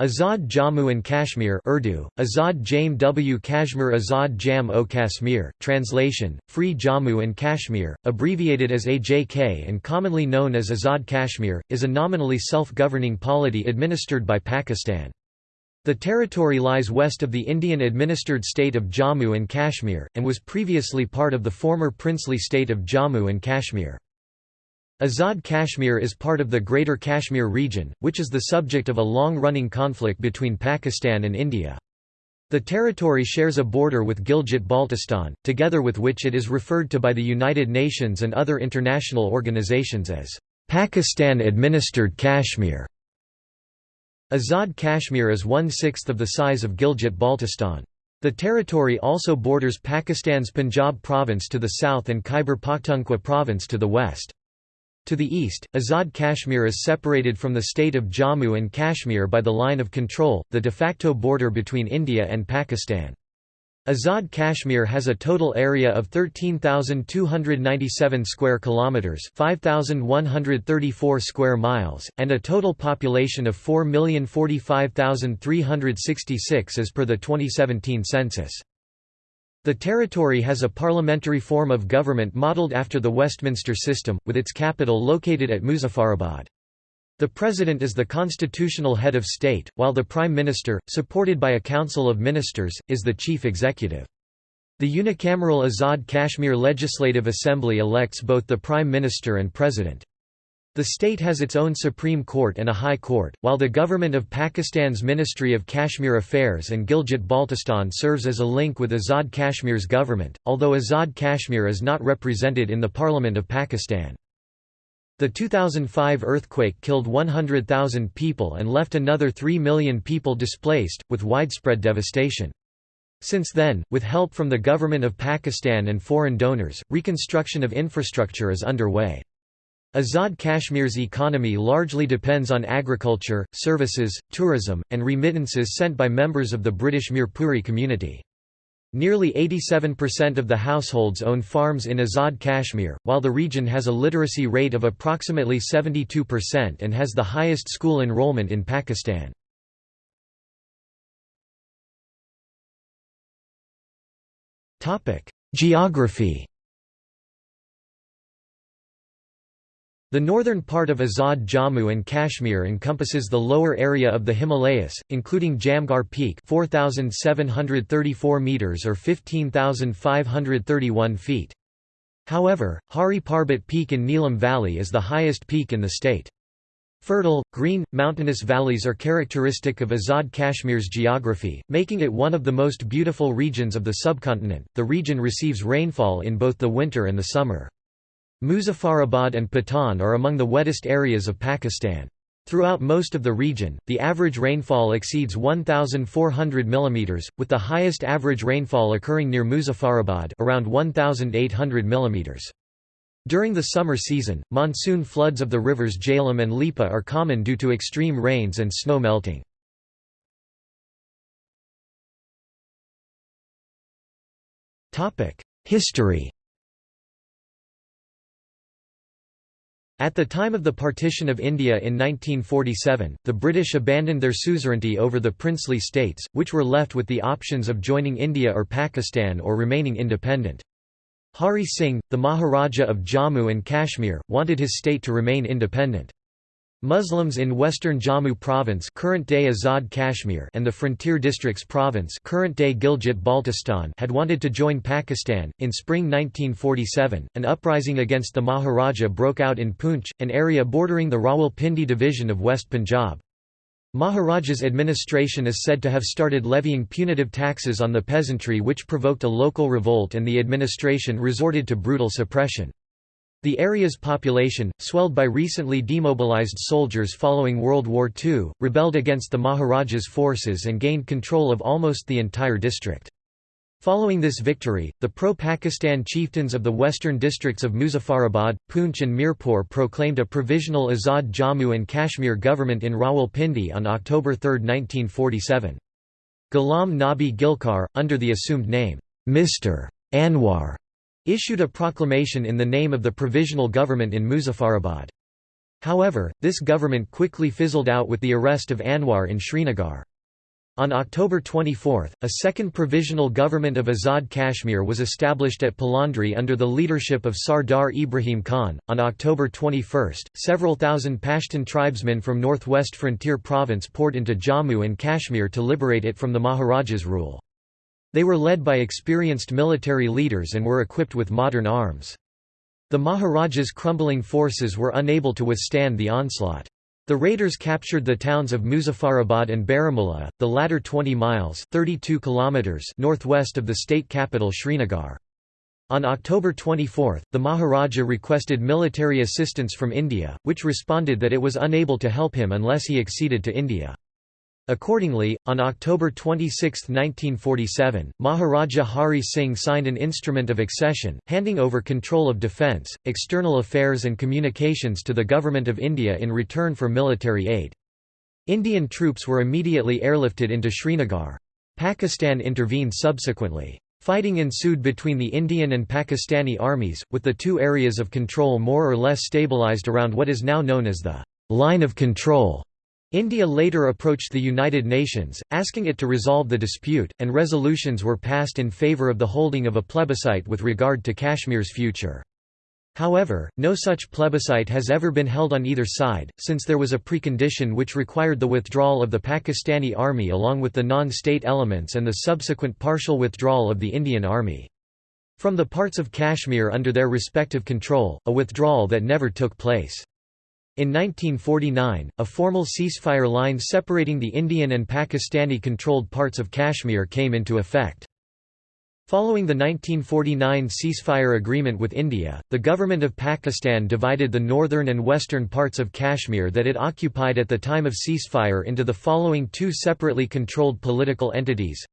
Azad Jammu and Kashmir Urdu, Azad Jame W Kashmir Azad Jam o Kashmir, translation, Free Jammu and Kashmir, abbreviated as AJK and commonly known as Azad Kashmir, is a nominally self-governing polity administered by Pakistan. The territory lies west of the Indian-administered state of Jammu and Kashmir, and was previously part of the former princely state of Jammu and Kashmir. Azad Kashmir is part of the Greater Kashmir region, which is the subject of a long-running conflict between Pakistan and India. The territory shares a border with Gilgit-Baltistan, together with which it is referred to by the United Nations and other international organizations as Pakistan-administered Kashmir. Azad Kashmir is one-sixth of the size of Gilgit-Baltistan. The territory also borders Pakistan's Punjab province to the south and Khyber Pakhtunkhwa province to the west. To the east, Azad Kashmir is separated from the state of Jammu and Kashmir by the line of control, the de facto border between India and Pakistan. Azad Kashmir has a total area of 13,297 square kilometers, 5,134 square miles, and a total population of 4,045,366 as per the 2017 census. The territory has a parliamentary form of government modelled after the Westminster system, with its capital located at Muzaffarabad. The President is the constitutional head of state, while the Prime Minister, supported by a council of ministers, is the chief executive. The unicameral Azad Kashmir Legislative Assembly elects both the Prime Minister and President. The state has its own Supreme Court and a High Court, while the government of Pakistan's Ministry of Kashmir Affairs and Gilgit-Baltistan serves as a link with Azad Kashmir's government, although Azad Kashmir is not represented in the Parliament of Pakistan. The 2005 earthquake killed 100,000 people and left another 3 million people displaced, with widespread devastation. Since then, with help from the government of Pakistan and foreign donors, reconstruction of infrastructure is underway. Azad Kashmir's economy largely depends on agriculture, services, tourism, and remittances sent by members of the British Mirpuri community. Nearly 87% of the households own farms in Azad Kashmir, while the region has a literacy rate of approximately 72% and has the highest school enrollment in Pakistan. Geography The northern part of Azad Jammu and Kashmir encompasses the lower area of the Himalayas, including Jamgar Peak 4,734 metres or 15,531 feet. However, Hari Parbat Peak in Neelam Valley is the highest peak in the state. Fertile, green, mountainous valleys are characteristic of Azad Kashmir's geography, making it one of the most beautiful regions of the subcontinent. The region receives rainfall in both the winter and the summer. Muzaffarabad and Patan are among the wettest areas of Pakistan. Throughout most of the region, the average rainfall exceeds 1,400 mm, with the highest average rainfall occurring near Muzaffarabad around 1,800 mm. During the summer season, monsoon floods of the rivers Jhelum and Lipa are common due to extreme rains and snow melting. History At the time of the partition of India in 1947, the British abandoned their suzerainty over the princely states, which were left with the options of joining India or Pakistan or remaining independent. Hari Singh, the Maharaja of Jammu and Kashmir, wanted his state to remain independent. Muslims in western Jammu province current-day Azad Kashmir and the Frontier Districts province current-day Gilgit-Baltistan had wanted to join Pakistan. In spring 1947, an uprising against the Maharaja broke out in Poonch, an area bordering the Rawalpindi division of West Punjab. Maharaja's administration is said to have started levying punitive taxes on the peasantry which provoked a local revolt and the administration resorted to brutal suppression. The area's population, swelled by recently demobilized soldiers following World War II, rebelled against the Maharaja's forces and gained control of almost the entire district. Following this victory, the pro-Pakistan chieftains of the western districts of Muzaffarabad, Poonch and Mirpur proclaimed a provisional Azad Jammu and Kashmir government in Rawalpindi on October 3, 1947. Ghulam Nabi Gilkar, under the assumed name, Mr. Anwar, issued a proclamation in the name of the provisional government in Muzaffarabad. However, this government quickly fizzled out with the arrest of Anwar in Srinagar. On October 24, a second provisional government of Azad Kashmir was established at Palandri under the leadership of Sardar Ibrahim Khan. On October 21, several thousand Pashtun tribesmen from northwest frontier province poured into Jammu and Kashmir to liberate it from the Maharaja's rule. They were led by experienced military leaders and were equipped with modern arms. The Maharaja's crumbling forces were unable to withstand the onslaught. The raiders captured the towns of Muzaffarabad and Baramulla, the latter 20 miles 32 kilometers northwest of the state capital Srinagar. On October 24, the Maharaja requested military assistance from India, which responded that it was unable to help him unless he acceded to India. Accordingly, on October 26, 1947, Maharaja Hari Singh signed an instrument of accession, handing over control of defence, external affairs and communications to the Government of India in return for military aid. Indian troops were immediately airlifted into Srinagar. Pakistan intervened subsequently. Fighting ensued between the Indian and Pakistani armies, with the two areas of control more or less stabilised around what is now known as the line of control. India later approached the United Nations, asking it to resolve the dispute, and resolutions were passed in favour of the holding of a plebiscite with regard to Kashmir's future. However, no such plebiscite has ever been held on either side, since there was a precondition which required the withdrawal of the Pakistani army along with the non-state elements and the subsequent partial withdrawal of the Indian army. From the parts of Kashmir under their respective control, a withdrawal that never took place. In 1949, a formal ceasefire line separating the Indian and Pakistani-controlled parts of Kashmir came into effect. Following the 1949 ceasefire agreement with India, the government of Pakistan divided the northern and western parts of Kashmir that it occupied at the time of ceasefire into the following two separately controlled political entities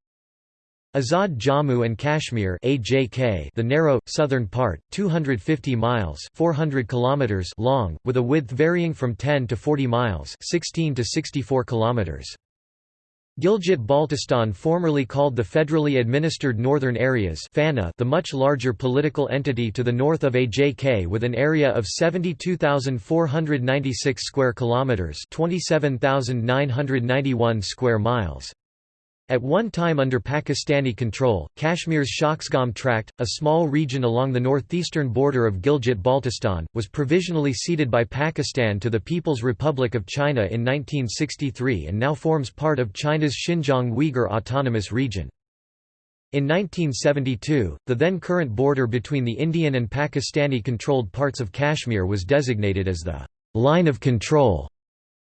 Azad Jammu and Kashmir AJK, the narrow, southern part, 250 miles 400 kilometers long, with a width varying from 10 to 40 miles 16 to 64 kilometers. Gilgit-Baltistan formerly called the federally administered Northern Areas FANA the much larger political entity to the north of AJK with an area of 72,496 square kilometers 27,991 square miles. At one time under Pakistani control, Kashmir's Shaksgam Tract, a small region along the northeastern border of Gilgit-Baltistan, was provisionally ceded by Pakistan to the People's Republic of China in 1963 and now forms part of China's Xinjiang Uyghur Autonomous Region. In 1972, the then current border between the Indian and Pakistani-controlled parts of Kashmir was designated as the «line of control»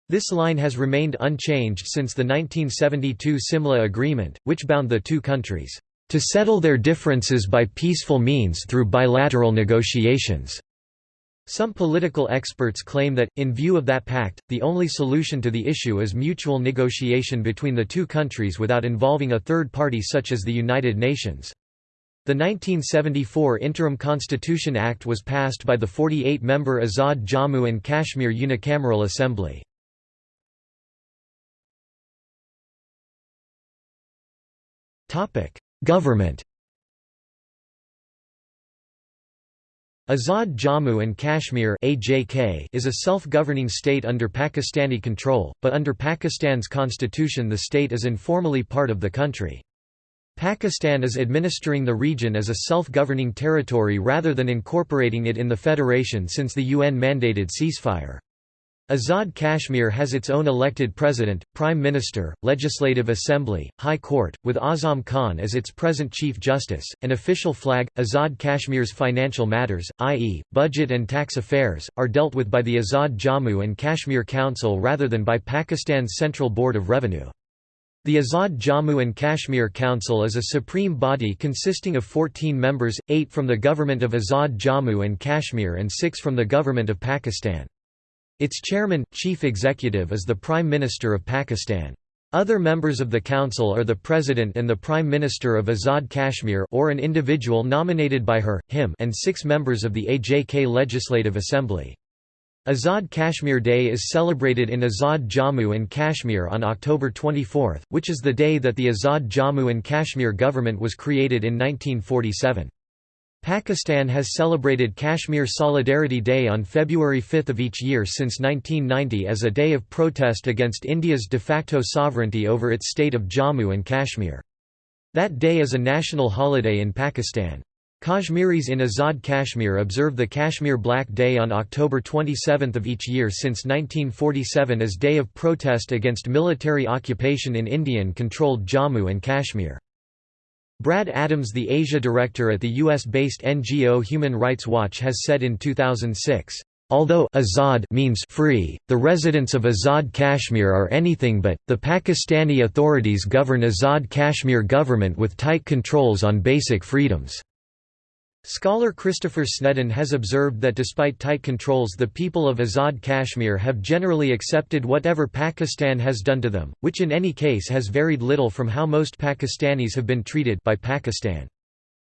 This line has remained unchanged since the 1972 Simla Agreement, which bound the two countries, "...to settle their differences by peaceful means through bilateral negotiations." Some political experts claim that, in view of that pact, the only solution to the issue is mutual negotiation between the two countries without involving a third party such as the United Nations. The 1974 Interim Constitution Act was passed by the 48-member Azad Jammu and Kashmir Unicameral Assembly. Government Azad Jammu and Kashmir is a self-governing state under Pakistani control, but under Pakistan's constitution the state is informally part of the country. Pakistan is administering the region as a self-governing territory rather than incorporating it in the federation since the UN-mandated ceasefire. Azad Kashmir has its own elected president, prime minister, legislative assembly, high court, with Azam Khan as its present chief justice, an official flag. Azad Kashmir's financial matters, i.e., budget and tax affairs, are dealt with by the Azad Jammu and Kashmir Council rather than by Pakistan's Central Board of Revenue. The Azad Jammu and Kashmir Council is a supreme body consisting of 14 members, 8 from the government of Azad Jammu and Kashmir and 6 from the government of Pakistan. Its chairman, chief executive is the Prime Minister of Pakistan. Other members of the council are the President and the Prime Minister of Azad Kashmir or an individual nominated by her, him and six members of the AJK Legislative Assembly. Azad Kashmir Day is celebrated in Azad Jammu and Kashmir on October 24, which is the day that the Azad Jammu and Kashmir government was created in 1947. Pakistan has celebrated Kashmir Solidarity Day on February 5 of each year since 1990 as a day of protest against India's de facto sovereignty over its state of Jammu and Kashmir. That day is a national holiday in Pakistan. Kashmiris in Azad Kashmir observe the Kashmir Black Day on October 27 of each year since 1947 as day of protest against military occupation in Indian-controlled Jammu and Kashmir. Brad Adams the Asia director at the US-based NGO Human Rights Watch has said in 2006, Although Azad means free, the residents of Azad Kashmir are anything but. The Pakistani authorities govern Azad Kashmir government with tight controls on basic freedoms. Scholar Christopher Snedden has observed that despite tight controls the people of Azad Kashmir have generally accepted whatever Pakistan has done to them, which in any case has varied little from how most Pakistanis have been treated by Pakistan.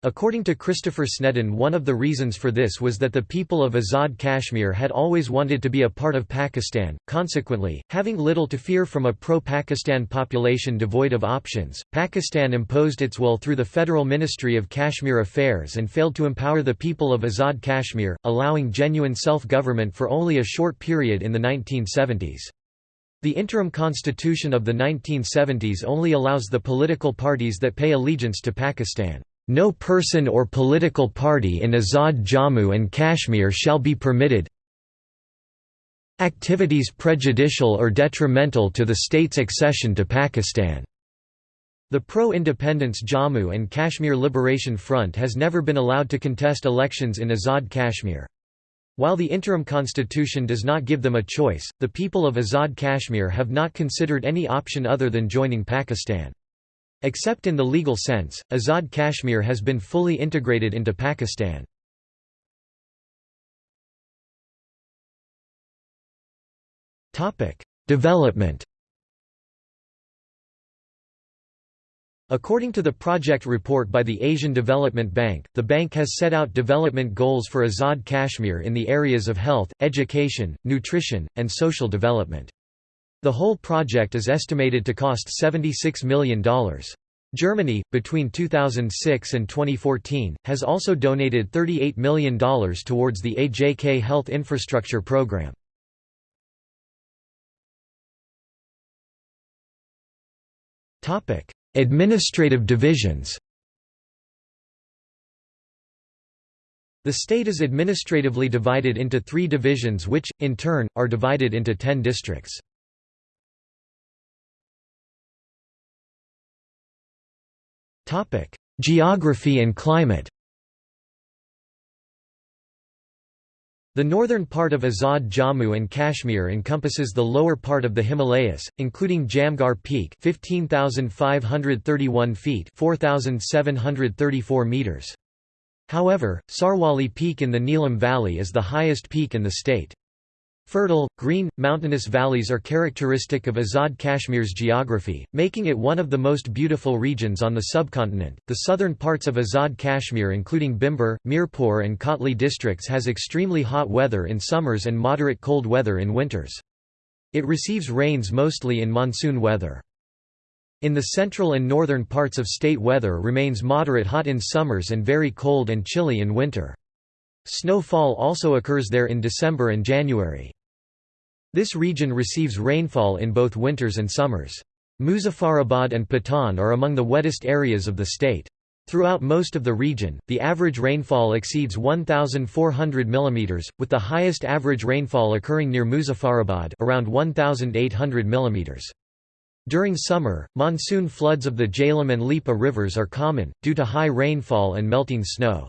According to Christopher Snedden one of the reasons for this was that the people of Azad Kashmir had always wanted to be a part of Pakistan, consequently, having little to fear from a pro-Pakistan population devoid of options, Pakistan imposed its will through the Federal Ministry of Kashmir Affairs and failed to empower the people of Azad Kashmir, allowing genuine self-government for only a short period in the 1970s. The interim constitution of the 1970s only allows the political parties that pay allegiance to Pakistan no person or political party in Azad Jammu and Kashmir shall be permitted activities prejudicial or detrimental to the state's accession to Pakistan. The pro-independence Jammu and Kashmir Liberation Front has never been allowed to contest elections in Azad Kashmir. While the interim constitution does not give them a choice, the people of Azad Kashmir have not considered any option other than joining Pakistan. Except in the legal sense, Azad Kashmir has been fully integrated into Pakistan. Development According to the project report by the Asian Development Bank, the bank has set out development goals for Azad Kashmir in the areas of health, education, nutrition, and social development. The whole project is estimated to cost $76 million. Germany, between 2006 and 2014, has also donated $38 million towards the AJK Health Infrastructure Program. Administrative divisions The state is administratively divided into three divisions which, in turn, are divided into ten districts. Geography and climate The northern part of Azad Jammu and Kashmir encompasses the lower part of the Himalayas, including Jamgar Peak 15,531 feet 4,734 meters. However, Sarwali Peak in the Neelam Valley is the highest peak in the state. Fertile, green, mountainous valleys are characteristic of Azad Kashmir's geography, making it one of the most beautiful regions on the subcontinent. The southern parts of Azad Kashmir, including Bhimber, Mirpur, and Kotli districts, has extremely hot weather in summers and moderate cold weather in winters. It receives rains mostly in monsoon weather. In the central and northern parts of state weather remains moderate hot in summers and very cold and chilly in winter. Snowfall also occurs there in December and January. This region receives rainfall in both winters and summers. Muzaffarabad and Patan are among the wettest areas of the state. Throughout most of the region, the average rainfall exceeds 1,400 mm, with the highest average rainfall occurring near Muzaffarabad around 1,800 mm. During summer, monsoon floods of the Jhelum and Lipa rivers are common, due to high rainfall and melting snow.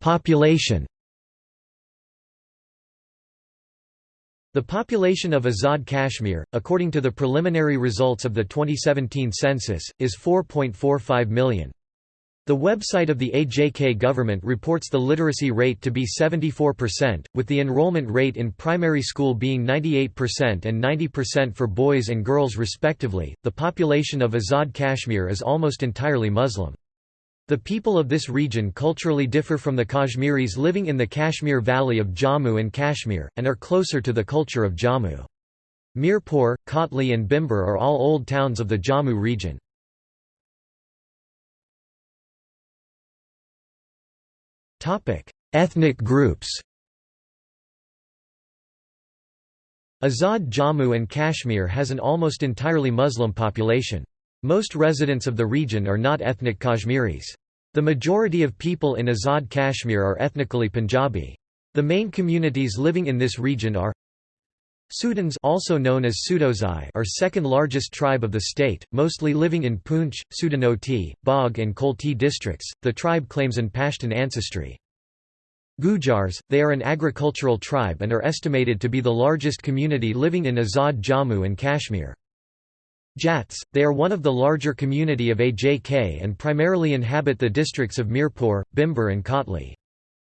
Population The population of Azad Kashmir, according to the preliminary results of the 2017 census, is 4.45 million. The website of the AJK government reports the literacy rate to be 74%, with the enrollment rate in primary school being 98% and 90% for boys and girls respectively. The population of Azad Kashmir is almost entirely Muslim. The people of this region culturally differ from the Kashmiris living in the Kashmir Valley of Jammu and Kashmir, and are closer to the culture of Jammu. Mirpur, Kotli and Bhimber are all old towns of the Jammu region. Ethnic groups Azad Jammu and Kashmir has an almost entirely Muslim population. Most residents of the region are not ethnic Kashmiris. The majority of people in Azad Kashmir are ethnically Punjabi. The main communities living in this region are Sudans also known as Sudozai are second largest tribe of the state, mostly living in Poonch, Sudanoti, Bagh and Kotli districts. The tribe claims an Pashtun ancestry. Gujars, they are an agricultural tribe and are estimated to be the largest community living in Azad Jammu and Kashmir. Jats, they are one of the larger community of AJK and primarily inhabit the districts of Mirpur, Bhimber and Kotli.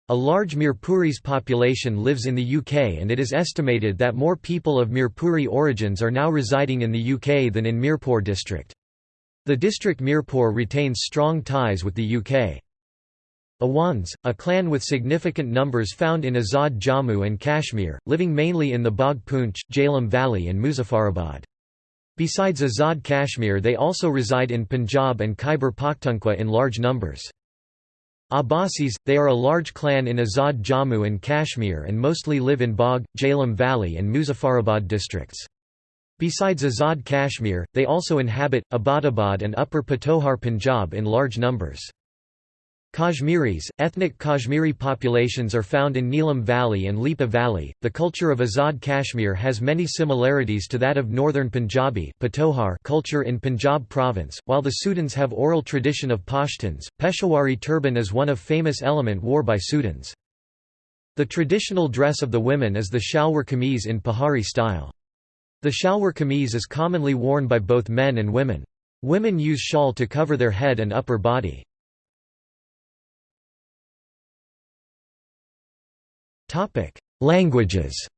A large Mirpuris population lives in the UK and it is estimated that more people of Mirpuri origins are now residing in the UK than in Mirpur district. The district Mirpur retains strong ties with the UK. Awans, a clan with significant numbers found in Azad Jammu and Kashmir, living mainly in the Bagh Poonch, Jhelum Valley and Muzaffarabad. Besides Azad Kashmir they also reside in Punjab and Khyber Pakhtunkhwa in large numbers. Abbasis, they are a large clan in Azad Jammu and Kashmir and mostly live in Bagh, Jhelum Valley and Muzaffarabad districts. Besides Azad Kashmir, they also inhabit, Abbottabad and Upper Patohar Punjab in large numbers. Kashmiris, ethnic Kashmiri populations are found in Neelam Valley and Lipa Valley. The culture of Azad Kashmir has many similarities to that of northern Punjabi culture in Punjab province, while the Sudans have oral tradition of Pashtuns. Peshawari turban is one of famous element wore by Sudans. The traditional dress of the women is the shalwar kameez in Pahari style. The shalwar kameez is commonly worn by both men and women. Women use shawl to cover their head and upper body. Languages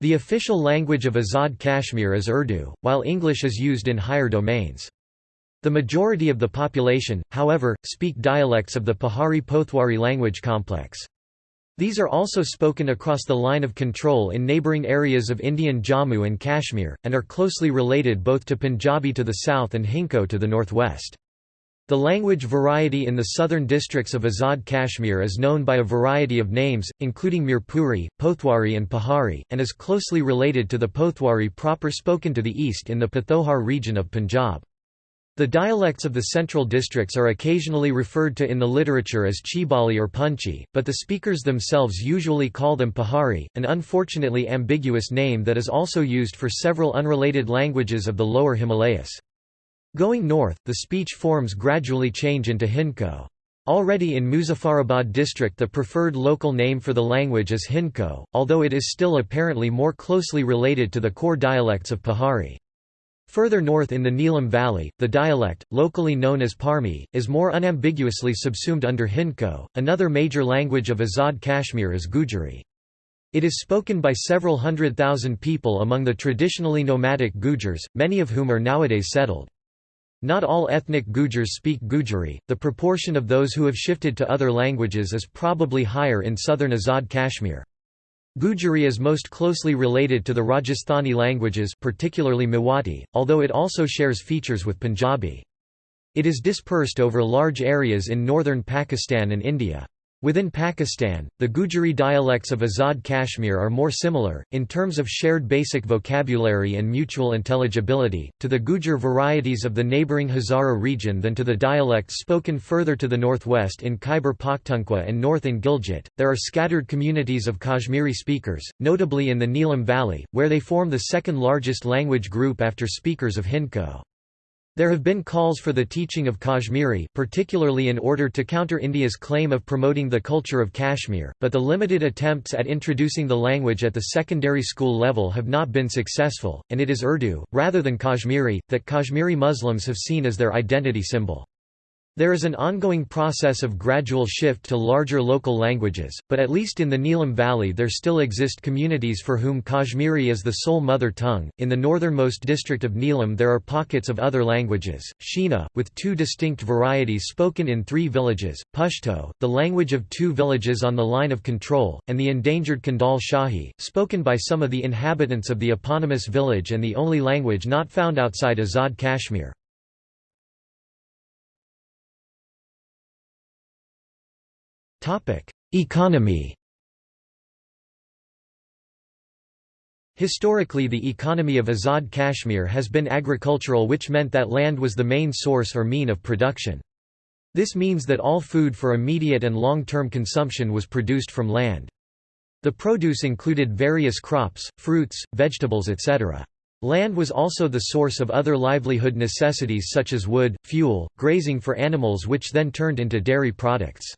The official language of Azad Kashmir is Urdu, while English is used in higher domains. The majority of the population, however, speak dialects of the Pahari Pothwari language complex. These are also spoken across the line of control in neighbouring areas of Indian Jammu and Kashmir, and are closely related both to Punjabi to the south and Hindko to the northwest. The language variety in the southern districts of Azad Kashmir is known by a variety of names, including Mirpuri, Pothwari and Pahari, and is closely related to the Pothwari proper spoken to the east in the Pathohar region of Punjab. The dialects of the central districts are occasionally referred to in the literature as Chibali or Punchi, but the speakers themselves usually call them Pahari, an unfortunately ambiguous name that is also used for several unrelated languages of the lower Himalayas. Going north, the speech forms gradually change into Hindko. Already in Muzaffarabad district the preferred local name for the language is Hindko, although it is still apparently more closely related to the core dialects of Pahari. Further north in the Neelam Valley, the dialect, locally known as Parmi, is more unambiguously subsumed under Hindko. Another major language of Azad Kashmir is Gujari. It is spoken by several hundred thousand people among the traditionally nomadic Gujars, many of whom are nowadays settled. Not all ethnic Gujars speak Gujari, the proportion of those who have shifted to other languages is probably higher in southern Azad Kashmir. Gujari is most closely related to the Rajasthani languages particularly Mewati, although it also shares features with Punjabi. It is dispersed over large areas in northern Pakistan and India. Within Pakistan, the Gujari dialects of Azad Kashmir are more similar, in terms of shared basic vocabulary and mutual intelligibility, to the Gujar varieties of the neighbouring Hazara region than to the dialects spoken further to the northwest in Khyber Pakhtunkhwa and north in Gilgit. There are scattered communities of Kashmiri speakers, notably in the Neelam Valley, where they form the second largest language group after speakers of Hindko. There have been calls for the teaching of Kashmiri particularly in order to counter India's claim of promoting the culture of Kashmir, but the limited attempts at introducing the language at the secondary school level have not been successful, and it is Urdu, rather than Kashmiri, that Kashmiri Muslims have seen as their identity symbol. There is an ongoing process of gradual shift to larger local languages, but at least in the Neelam Valley there still exist communities for whom Kashmiri is the sole mother tongue. In the northernmost district of Neelam there are pockets of other languages, Shina, with two distinct varieties spoken in three villages, Pashto, the language of two villages on the line of control, and the endangered Kundal Shahi, spoken by some of the inhabitants of the eponymous village and the only language not found outside Azad Kashmir. Economy Historically the economy of Azad Kashmir has been agricultural which meant that land was the main source or mean of production. This means that all food for immediate and long-term consumption was produced from land. The produce included various crops, fruits, vegetables etc. Land was also the source of other livelihood necessities such as wood, fuel, grazing for animals which then turned into dairy products.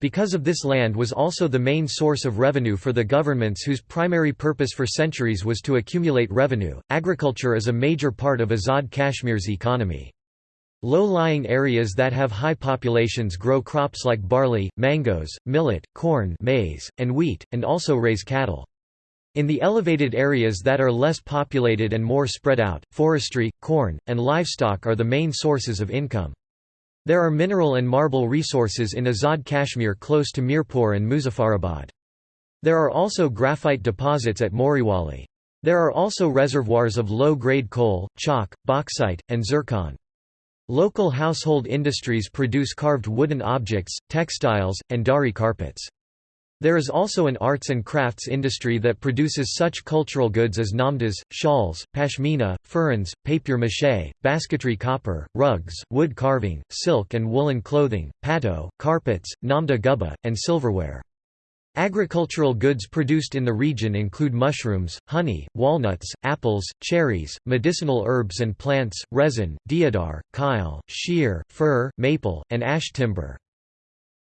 Because of this land was also the main source of revenue for the governments whose primary purpose for centuries was to accumulate revenue, agriculture is a major part of Azad Kashmir's economy. Low-lying areas that have high populations grow crops like barley, mangoes, millet, corn maize, and wheat, and also raise cattle. In the elevated areas that are less populated and more spread out, forestry, corn, and livestock are the main sources of income. There are mineral and marble resources in Azad Kashmir close to Mirpur and Muzaffarabad. There are also graphite deposits at Moriwali. There are also reservoirs of low-grade coal, chalk, bauxite, and zircon. Local household industries produce carved wooden objects, textiles, and dari carpets. There is also an arts and crafts industry that produces such cultural goods as namdas, shawls, pashmina, pherans, papier-mâché, basketry copper, rugs, wood carving, silk and woolen clothing, pato, carpets, namda gubba, and silverware. Agricultural goods produced in the region include mushrooms, honey, walnuts, apples, cherries, medicinal herbs and plants, resin, deodar, kyle, shear, fir, maple, and ash timber.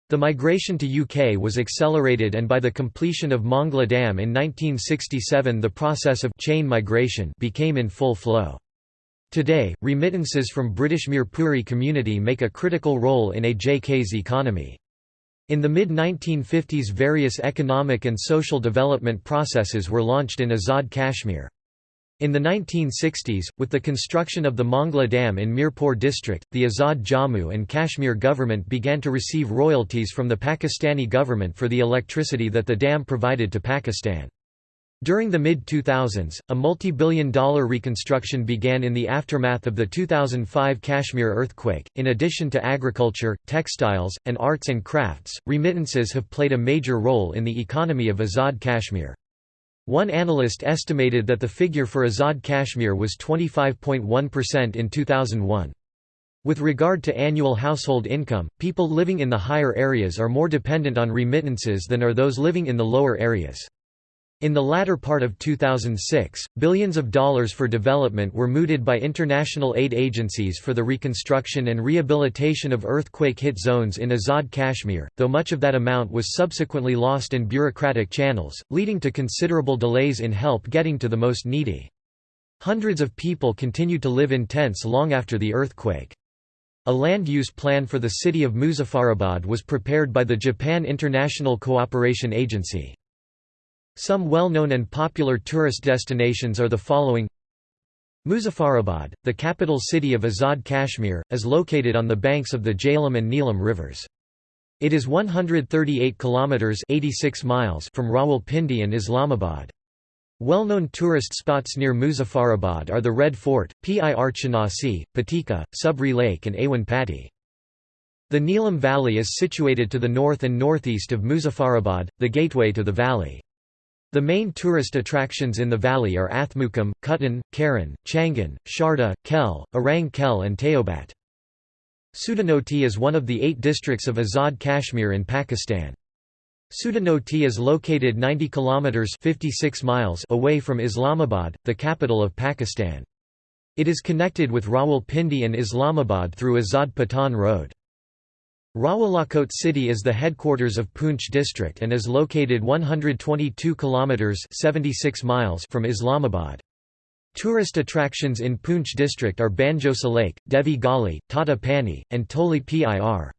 The migration to UK was accelerated and by the completion of Mangla Dam in 1967 the process of chain migration became in full flow. Today, remittances from British Mirpuri community make a critical role in AJK's economy. In the mid-1950s various economic and social development processes were launched in Azad Kashmir. In the 1960s, with the construction of the Mangla Dam in Mirpur district, the Azad Jammu and Kashmir government began to receive royalties from the Pakistani government for the electricity that the dam provided to Pakistan. During the mid-2000s, a multi-billion dollar reconstruction began in the aftermath of the 2005 Kashmir earthquake. In addition to agriculture, textiles, and arts and crafts, remittances have played a major role in the economy of Azad Kashmir. One analyst estimated that the figure for Azad Kashmir was 25.1% in 2001. With regard to annual household income, people living in the higher areas are more dependent on remittances than are those living in the lower areas. In the latter part of 2006, billions of dollars for development were mooted by international aid agencies for the reconstruction and rehabilitation of earthquake-hit zones in Azad Kashmir, though much of that amount was subsequently lost in bureaucratic channels, leading to considerable delays in help getting to the most needy. Hundreds of people continued to live in tents long after the earthquake. A land use plan for the city of Muzaffarabad was prepared by the Japan International Cooperation Agency. Some well-known and popular tourist destinations are the following Muzaffarabad, the capital city of Azad Kashmir, is located on the banks of the Jhelum and Neelam rivers. It is 138 kilometers 86 miles from Rawalpindi and Islamabad. Well-known tourist spots near Muzaffarabad are the Red Fort, Pir Chinasi, Patika, Subri Lake and Awan Patti. The Neelam Valley is situated to the north and northeast of Muzaffarabad, the gateway to the valley. The main tourist attractions in the valley are Athmukam, Kutan, Karan, Changan, Sharda, Kel, Arang Kel and Teobat. Sudanoti is one of the eight districts of Azad Kashmir in Pakistan. Sudanoti is located 90 kilometers 56 miles away from Islamabad, the capital of Pakistan. It is connected with Rawalpindi and Islamabad through Azad Patan Road. Rawalakot city is the headquarters of Poonch district and is located 122 kilometers 76 miles from Islamabad. Tourist attractions in Poonch district are Banjosa Lake, Devi Gali, Tata Pani, and Toli Pir.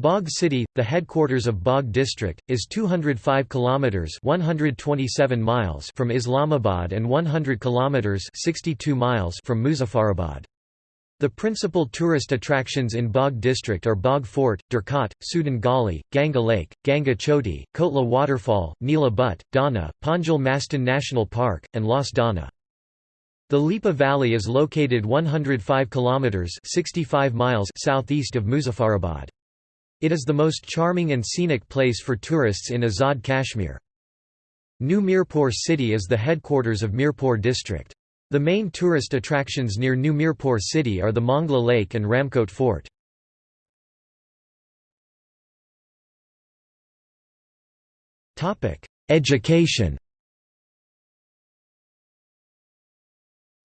Bagh city, the headquarters of Bagh district, is 205 kilometers (127 miles) from Islamabad and 100 kilometers (62 miles) from Muzaffarabad. The principal tourist attractions in Bagh district are Bagh Fort, Durkot, Sudan Gali, Ganga Lake, Ganga Choti, Kotla Waterfall, Neela Butt, Dana, Panjal Mastan National Park, and Las Dana. The Lipa Valley is located 105 kilometers (65 miles) southeast of Muzaffarabad. It is the most charming and scenic place for tourists in Azad Kashmir. New Mirpur city is the headquarters of Mirpur district. The main tourist attractions near New Mirpur city are the Mangla Lake and Ramkot Fort. Education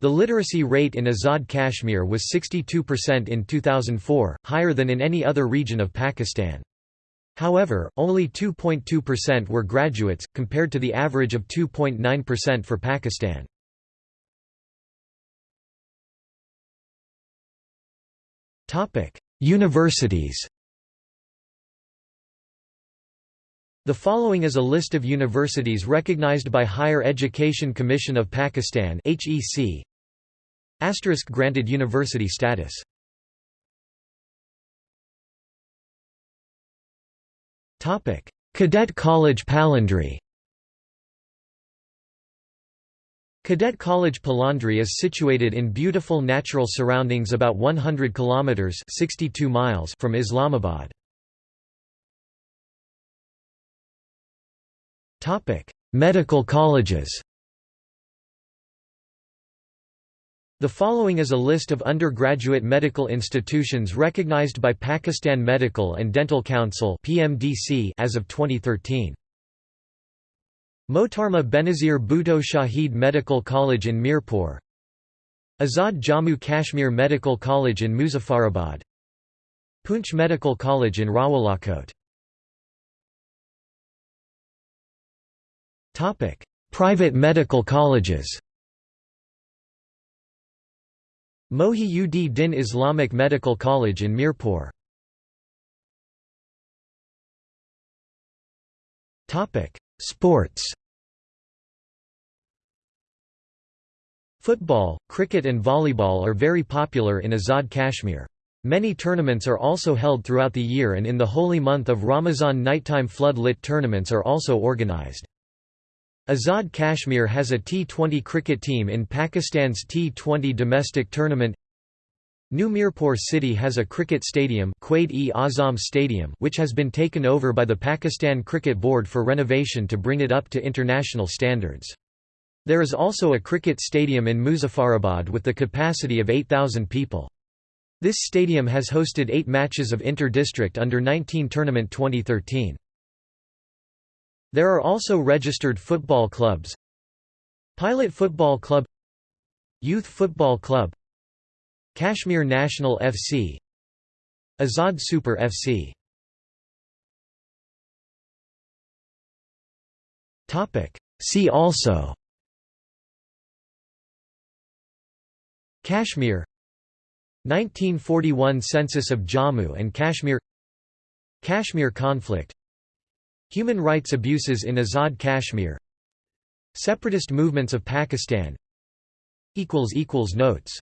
The literacy rate in Azad Kashmir was 62% in 2004, higher than in any other region of Pakistan. However, only 2.2% were graduates, compared to the average of 2.9% for Pakistan. Universities The following is a list of universities recognized by Higher Education Commission of Pakistan HEC Asterisk granted university status. Topic: Cadet College Palandri Cadet College Palandri is situated in beautiful natural surroundings about 100 kilometers 62 miles from Islamabad. Topic: Medical colleges. The following is a list of undergraduate medical institutions recognized by Pakistan Medical and Dental Council (PMDC) as of 2013. Mohtarma Benazir Bhutto Shahid Medical College in Mirpur. Azad Jammu Kashmir Medical College in Muzaffarabad. Poonch Medical College in Rawalakot. Private medical colleges. Mohi Din Islamic Medical College in Mirpur Sports Football, cricket and volleyball are very popular in Azad Kashmir. Many tournaments are also held throughout the year and in the holy month of Ramazan nighttime flood-lit tournaments are also organized. Azad Kashmir has a T20 cricket team in Pakistan's T20 domestic tournament. New Mirpur city has a cricket stadium, Quaid-e-Azam Stadium, which has been taken over by the Pakistan Cricket Board for renovation to bring it up to international standards. There is also a cricket stadium in Muzaffarabad with the capacity of 8,000 people. This stadium has hosted eight matches of inter-district under-19 tournament 2013. There are also registered football clubs Pilot Football Club Youth Football Club Kashmir National FC Azad Super FC See also Kashmir 1941 Census of Jammu and Kashmir Kashmir conflict Human rights abuses in Azad Kashmir Separatist movements of Pakistan Notes